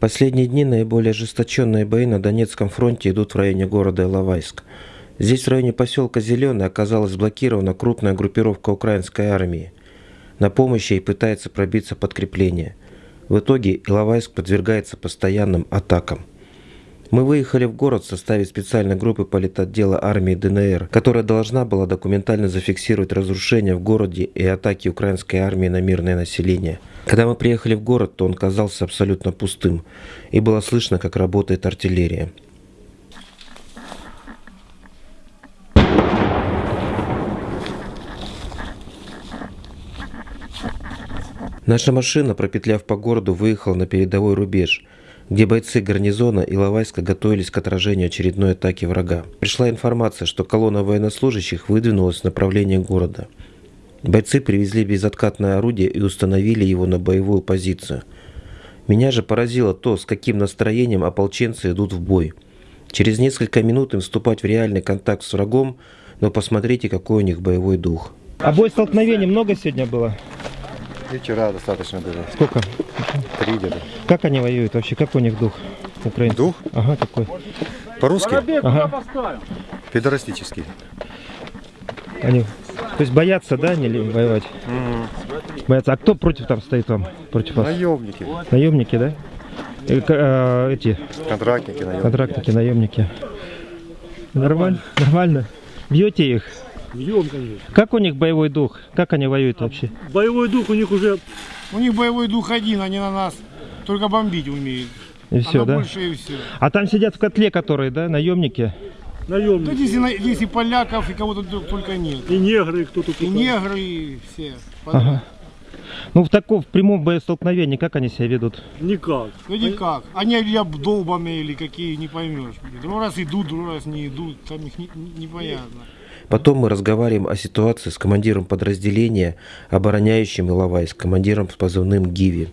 Последние дни наиболее ожесточенные бои на Донецком фронте идут в районе города Иловайск. Здесь, в районе поселка Зеленый, оказалась блокирована крупная группировка украинской армии. На помощь ей пытается пробиться подкрепление. В итоге Иловайск подвергается постоянным атакам. Мы выехали в город в составе специальной группы политотдела армии ДНР, которая должна была документально зафиксировать разрушения в городе и атаки украинской армии на мирное население. Когда мы приехали в город, то он казался абсолютно пустым, и было слышно, как работает артиллерия. Наша машина, пропетляв по городу, выехала на передовой рубеж – где бойцы гарнизона Иловайска готовились к отражению очередной атаки врага. Пришла информация, что колонна военнослужащих выдвинулась в направлении города. Бойцы привезли безоткатное орудие и установили его на боевую позицию. Меня же поразило то, с каким настроением ополченцы идут в бой. Через несколько минут им вступать в реальный контакт с врагом, но посмотрите, какой у них боевой дух. А бой столкновений много сегодня было? И вчера достаточно было. Сколько? Три где-то. Как они воюют вообще? Как у них дух? Украинцев? Дух? Ага, какой? По-русски? Ага. Педорастический. Они, то есть боятся, да, не воевать? Боятся. А кто против там стоит вам? Против вас? Наемники. Наемники, да? К- э, эти Контрактники, наемники. контрактники, наемники. Нормально? Нормально? Бьете их? Бьем, конечно. Как у них боевой дух? Как они воюют вообще? Боевой дух у них уже У них боевой дух один, они на нас только бомбить умеют. И все, а на да? больше и все. А там сидят в котле, которые, да, наемники? Да наемники. здесь и, на- здесь и поляков, и кого-то только нет. И негры, и кто тут. И негры, и все. Ага. Ну, в таком, в прямом боестолкновении, как они себя ведут? Никак. Ну никак. Они или долбами, или какие, не поймешь. Другой раз идут, другой раз не идут. Там их не- не- непонятно. Потом мы разговариваем о ситуации с командиром подразделения, обороняющим Иловайск, командиром с позывным Гиви.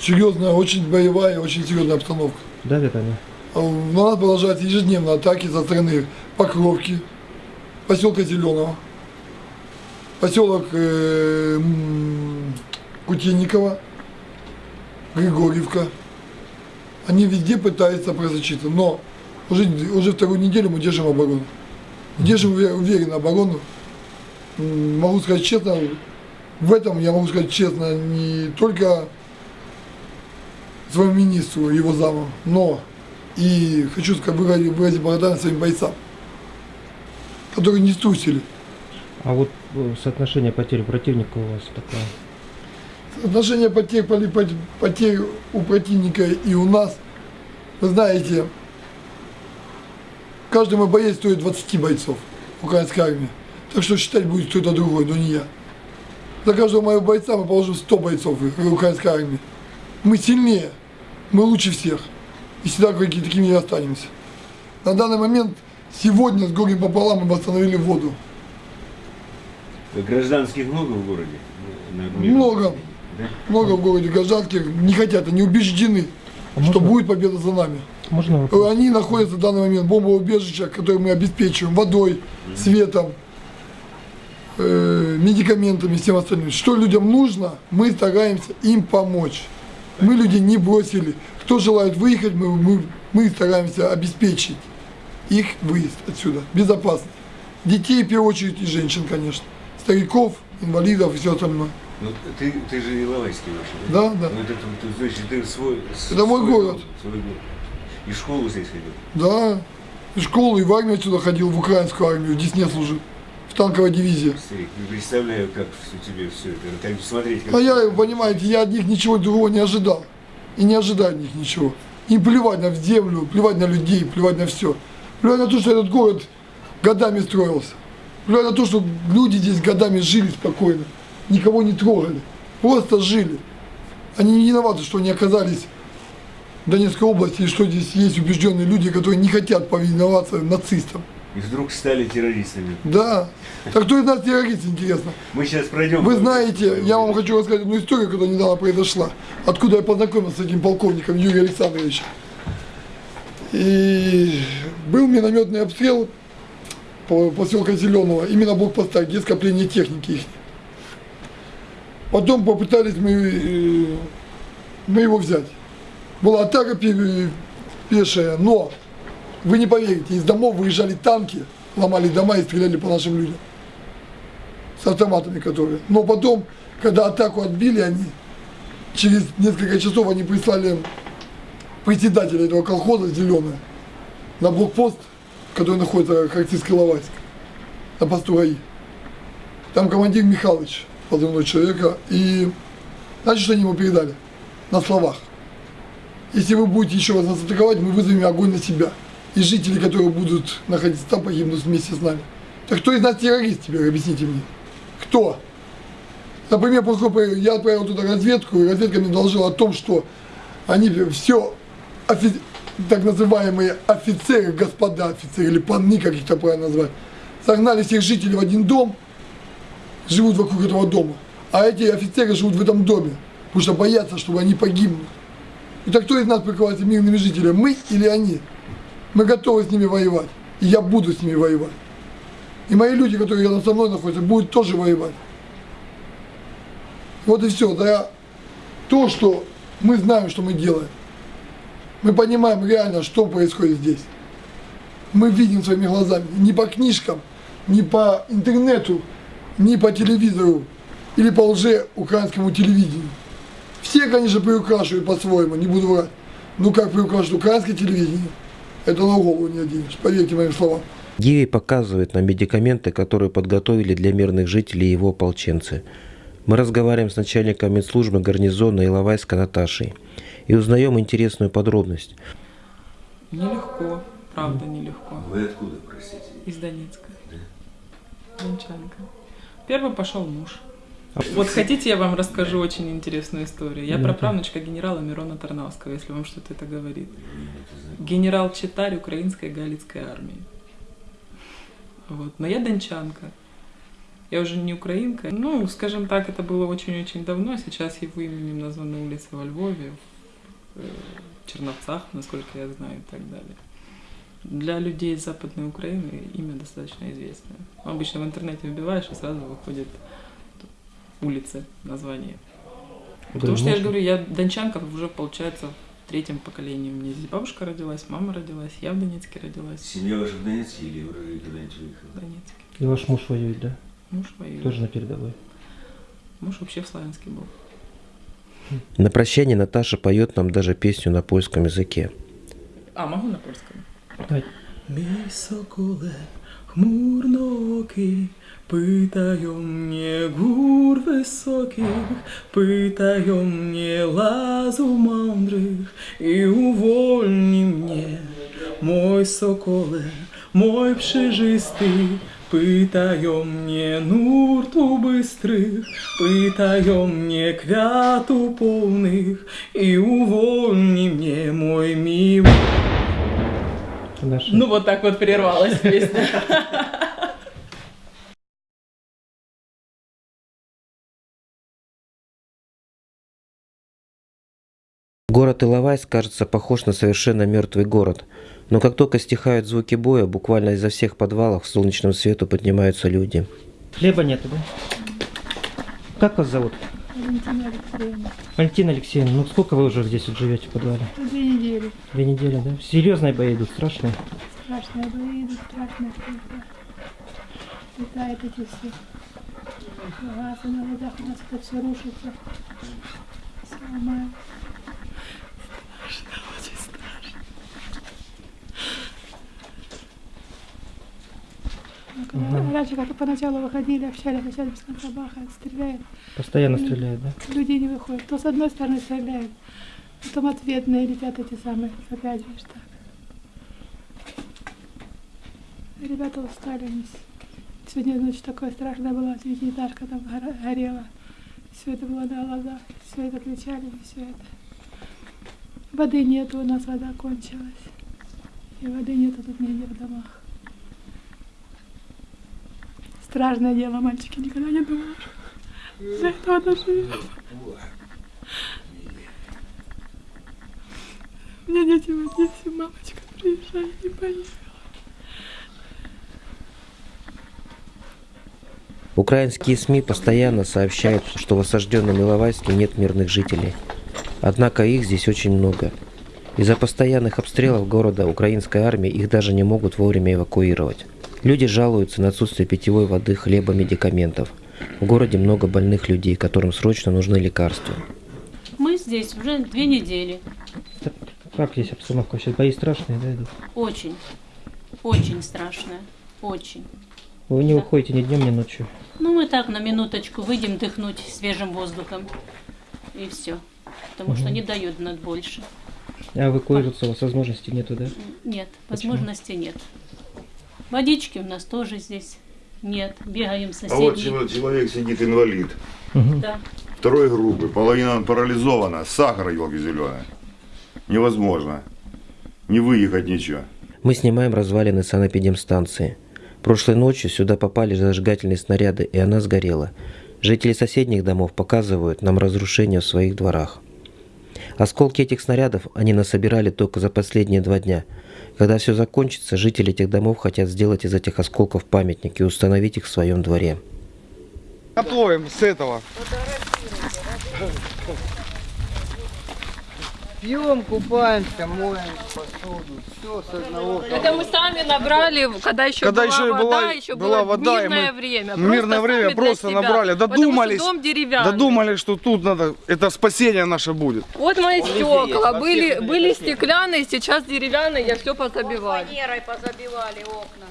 Серьезная, очень боевая, очень серьезная обстановка. Давят они? А На нас продолжаются ежедневно атаки со стороны Покровки, поселка Зеленого, поселок э, м, Кутейникова, Григорьевка. Они везде пытаются просочиться, но уже, уже вторую неделю мы держим оборону. Держим уве- уверенно оборону. Могу сказать честно, в этом я могу сказать честно не только своему министру, его заму, но и хочу сказать, выразить, благодарность своим бойцам, которые не струсили. А вот э, соотношение потерь противника у вас такое? Отношение потерь, потерь у противника и у нас, вы знаете, каждый мой боец стоит 20 бойцов украинской армии. Так что считать будет кто-то другой, но не я. За каждого моего бойца мы положим 100 бойцов украинской армии. Мы сильнее, мы лучше всех. И всегда такими и останемся. На данный момент, сегодня с горем пополам мы восстановили воду. Гражданских много в городе? Много. Да? Много в городе гражданских не хотят, они убеждены, А что можно- будет победа за нами. Можно вопрос? Они находятся в данный момент в бомбоубежищах, которые мы обеспечиваем водой, светом, э, медикаментами и всем остальным. Что людям нужно, мы стараемся им помочь. Мы людей не бросили. Кто желает выехать, мы, мы, мы стараемся обеспечить их выезд отсюда, безопасно. Детей, в первую очередь, и женщин, конечно. Стариков, инвалидов и все остальное. Ну, ты, ты же Иловайский вообще, Да, да. Ну, это, ты, ты, значит, ты свой... Это мой свой город. дом, свой город. И школу здесь ходил? Да, в школу и в армию отсюда ходил, в украинскую армию, в Десне служил, в танковой дивизии. Представляю, как у тебя все это. Как смотреть, как... А я, понимаете, я от них ничего другого не ожидал. И не ожидаю от них ничего. Им плевать на землю, плевать на людей, плевать на все. Плевать на то, что этот город годами строился. Плевать на то, что люди здесь годами жили спокойно. Никого не трогали. Просто жили. Они не виноваты, что они оказались в Донецкой области, и что здесь есть убежденные люди, которые не хотят повиноваться нацистам. И вдруг стали террористами. Да. Так кто из нас террорист, интересно? Мы сейчас пройдем... Вы знаете, я вам хочу рассказать одну историю, которая недавно произошла. Откуда я познакомился с этим полковником Юрием Александровичем. И был минометный обстрел по поселка Зеленого, именно блокпоста, где скопление техники их. Потом попытались мы, э, мы его взять. была атака пе- пешая, но вы не поверите, из домов выезжали танки, ломали дома и стреляли по нашим людям. С автоматами которые. Но потом, когда атаку отбили они, через несколько часов они прислали председателя этого колхоза «Зеленая» на блокпост, который находится в Харьковской Ловайск, на посту ГАИ. Там командир Михайлович, позывной человека, и знаете, что они ему передали? На словах. Если вы будете еще раз нас атаковать, мы вызовем огонь на себя. И жители, которые будут находиться там, погибнут вместе с нами. Так кто из нас террорист теперь, объясните мне? Кто? Например, поскольку я отправил туда разведку, и разведка мне доложила о том, что они все офи- так называемые офицеры, господа офицеры, или панны, как их там правильно назвать, согнали всех жителей в один дом, живут вокруг этого дома. А эти офицеры живут в этом доме, потому что боятся, чтобы они погибнут. Итак, кто из нас прикрывается мирными жителями, мы или они? Мы готовы с ними воевать, и я буду с ними воевать. И мои люди, которые рядом со мной находятся, будут тоже воевать. Вот и все. Да, то, что мы знаем, что мы делаем. Мы понимаем реально, что происходит здесь. Мы видим своими глазами. Не по книжкам, не по интернету, не по телевизору или по лже украинскому телевидению. Все, конечно, приукрашивают по-своему, не буду врать. Но как приукрашивают украинское телевидение, это на голову не оденешь, поверьте моим словам. Гиви показывает нам медикаменты, которые подготовили для мирных жителей его ополченцы. Мы разговариваем с начальником медслужбы гарнизона Иловайска Наташей и узнаем интересную подробность. Нелегко, правда нелегко. Вы откуда, простите? Из Донецка. Дончанка. Первый пошел муж. Вот хотите, я вам расскажу очень интересную историю. Я праправнучка генерала Мирона Тарнавского, если вам что-то это говорит. Генерал-читарь украинской галицкой армии. Вот. Но я дончанка. Я уже не украинка. Ну, скажем так, это было очень-очень давно. Сейчас его именем названы улицы во Львове, в э, Черновцах, насколько я знаю, и так далее. Для людей из Западной Украины имя достаточно известное. Обычно в интернете вбиваешь, и сразу выходит улицы, название. Потому что я же говорю, я дончанка уже, получается, в третьем поколении. У меня здесь бабушка родилась, мама родилась, я в Донецке родилась, Семья ваша в Донецке или вы куда-нибудь в выехали? Донецке. И ваш муж воюет, да? Муж воюет. Тоже на передовой. Муж вообще в Славянске был. На прощание Наташа поет нам даже песню на польском языке. А, могу на польском? Давай. Мій соколе, хмурноокий, Pytają mnie gór wysokich, pytają mnie lazu mądrych i uwolni mnie, mój sokole, mój przejrzysty. Pytają mnie nurtu bystrych, pytają mnie kwiatu polnych i uwolni mnie, mój miły. Наша. Ну вот так вот прервалась песня. Город Иловайск кажется похож на совершенно мертвый город. Но как только стихают звуки боя, буквально изо всех подвалов к солнечному свету поднимаются люди. Хлеба нету, да? Как вас зовут? Валентина Алексеевна. Валентина Алексеевна, ну сколько вы уже здесь вот живете в подвале? Две недели. Две недели, да? Серьезные бои идут, страшные. Страшные бои идут, страшные. Летают эти все газы на глазах, у нас это все рушится. Сломаю. Когда- Раньше как поначалу выходили, общались, а сейчас без конца бахает, стреляет. Постоянно стреляют, да? Люди не выходят. То с одной стороны стреляют, потом ответные летят эти самые, опять же так. Ребята устали. Сегодня ночь такое страшное была, девятиэтажка там горела. Все это было на глазах, все это кричали, все это. Воды нету, у нас вода кончилась. И воды нету тут нигде в домах. Страшное дело, мальчики, никогда не что до этого доживем. У меня дети в Одессе, мамочка приезжает, не поехала. Украинские СМИ постоянно сообщают, что в осажденном Иловайске нет мирных жителей. Однако их здесь очень много. Из-за постоянных обстрелов города украинской армии их даже не могут вовремя эвакуировать. Люди жалуются на отсутствие питьевой воды, хлеба, медикаментов. В городе много больных людей, которым срочно нужны лекарства. Мы здесь уже две недели. Как здесь обстановка? Сейчас бои страшные, да, идут? Очень, очень страшная. Очень. Вы не Да. выходите ни днем, ни ночью. Ну, мы так на минуточку выйдем дыхнуть свежим воздухом. И все. Потому что Мгм. не дают над больше. А эвакуироваться у вас возможности нету, да? Нет, Почему? возможности нет. Водички у нас тоже здесь нет. Бегаем А вот человек сидит инвалид. Да. Второй группы. Половина парализована. Сахар, елки зеленый. Невозможно. Не выехать ничего. Мы снимаем развалины санэпидемстанции. Прошлой ночью сюда попали зажигательные снаряды, и она сгорела. Жители соседних домов показывают нам разрушения в своих дворах. Осколки этих снарядов они насобирали только за последние два дня. Когда все закончится, жители этих домов хотят сделать из этих осколков памятник и установить их в своем дворе. Готовим с этого. Пьем, купаемся, моем посуду, все с одного. Это мы сами набрали, когда еще Когда была еще вода, была- еще была вода, мирное мы- время. Мирное Просто время просто себя. набрали, Потому что додумались. дом деревянный. Додумали, что тут надо, это спасение наше будет. Вот мои стекла были, были стеклянные, сейчас деревянные, я все позабивала. позабивали окна.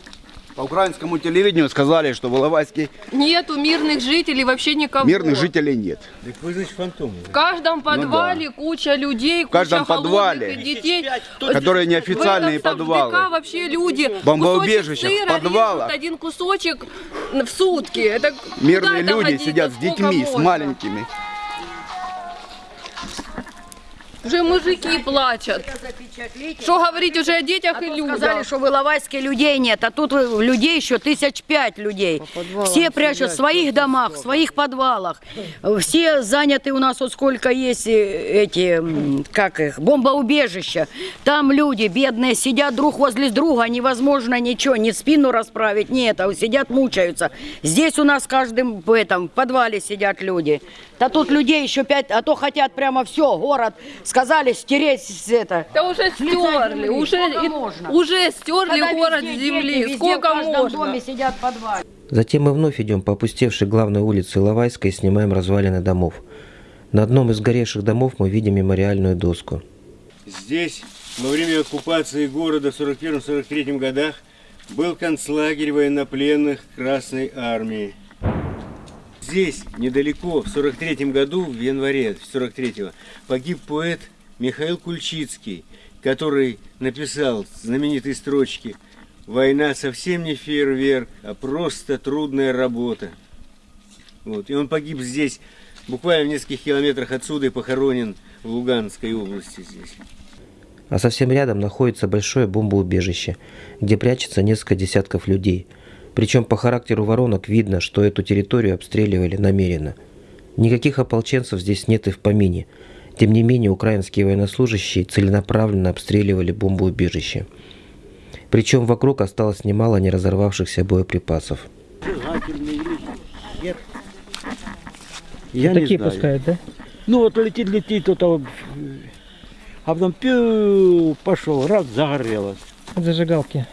По украинскому телевидению сказали, что в Иловайске Нету мирных жителей, вообще никого. мирных жителей нет. Так вы, значит, фантом. В каждом подвале куча людей, В каждом куча подвале, детей. которые неофициальные В этом подвалы. Совдека вообще люди. Бомбоубежища, кусочек в сыра подвалах. один кусочек в сутки. Это Мирные люди годится? сидят с детьми, с можно? маленькими. Уже мужики плачут. Что говорить уже о детях и людях? Сказали, что в Иловайске людей нет, а тут людей еще тысяч пять людей. Все прячут в своих домах, в своих подвалах. Все заняты у нас, вот сколько есть эти, как их, бомбоубежища. Там люди бедные сидят друг возле друга, невозможно ничего, ни спину расправить, нет, а сидят, мучаются. Здесь у нас в каждом в этом в подвале сидят люди. Да тут людей еще пять, а то хотят прямо все, город, сказали стереть это. Да уже стерли, уже, и- уже стерли Когда город везде с дети, земли. везде Сколько в можно? доме сидят в подвале. Затем мы вновь идем по опустевшей главной улице Иловайской и снимаем развалины домов. На одном из горевших домов мы видим мемориальную доску. Здесь во время оккупации города в 41-43 годах был концлагерь военнопленных Красной Армии. Здесь, недалеко, в 43 году, в январе 43-го, погиб поэт Михаил Кульчицкий, который написал знаменитые строчки «Война совсем не фейерверк, а просто трудная работа». Вот. И он погиб здесь, буквально в нескольких километрах отсюда и похоронен в Луганской области здесь. А совсем рядом находится большое бомбоубежище, где прячется несколько десятков людей. Причем по характеру воронок видно, что эту территорию обстреливали намеренно. Никаких ополченцев здесь нет и в помине. Тем не менее, украинские военнослужащие целенаправленно обстреливали бомбоубежище. Причем вокруг осталось немало неразорвавшихся боеприпасов. Я Такие не знаю. пускают, да? Ну вот летит, летит, то там, а потом пью, пошел, раз, загорелось. От зажигалки.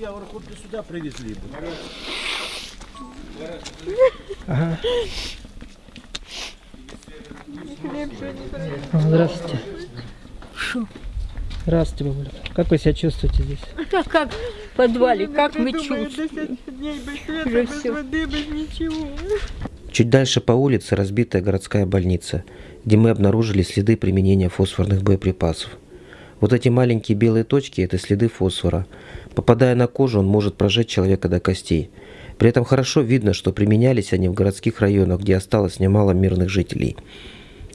Я говорю, хоть бы сюда привезли бы. Ага. Здравствуйте. Здравствуйте, бабуля. Как вы себя чувствуете здесь? Так как в подвале, как мы чувствуем? Уже все. Чуть дальше по улице разбитая городская больница, где мы обнаружили следы применения фосфорных боеприпасов. Вот эти маленькие белые точки – это следы фосфора. Попадая на кожу, он может прожечь человека до костей. При этом хорошо видно, что применялись они в городских районах, где осталось немало мирных жителей.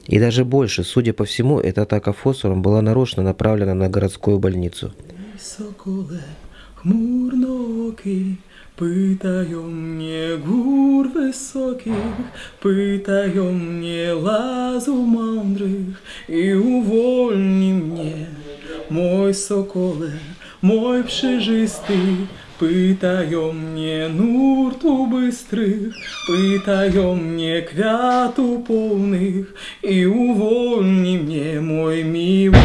И даже больше, судя по всему, эта атака фосфором была нарочно направлена на городскую больницу. Соколе, хмурноокий, Pytają mnie gór wysokich, pytają mnie lazów mądrych i мой соколе, мой пшежистый, Пытаем мне нурту быстрых, Пытаем мне квяту полных, И увольни мне мой милый.